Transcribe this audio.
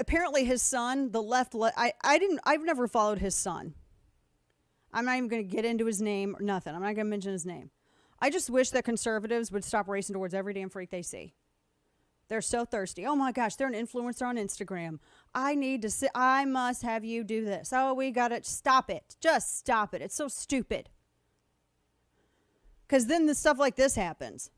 apparently his son, the left, le- I, I didn't, I've never followed his son. I'm not even going to get into his name or nothing. I'm not going to mention his name. I just wish that conservatives would stop racing towards every damn freak they see. They're so thirsty. Oh my gosh, they're an influencer on Instagram. I need to see, I must have you do this. Oh, we got to stop it. Just stop it. It's so stupid. Because then the stuff like this happens.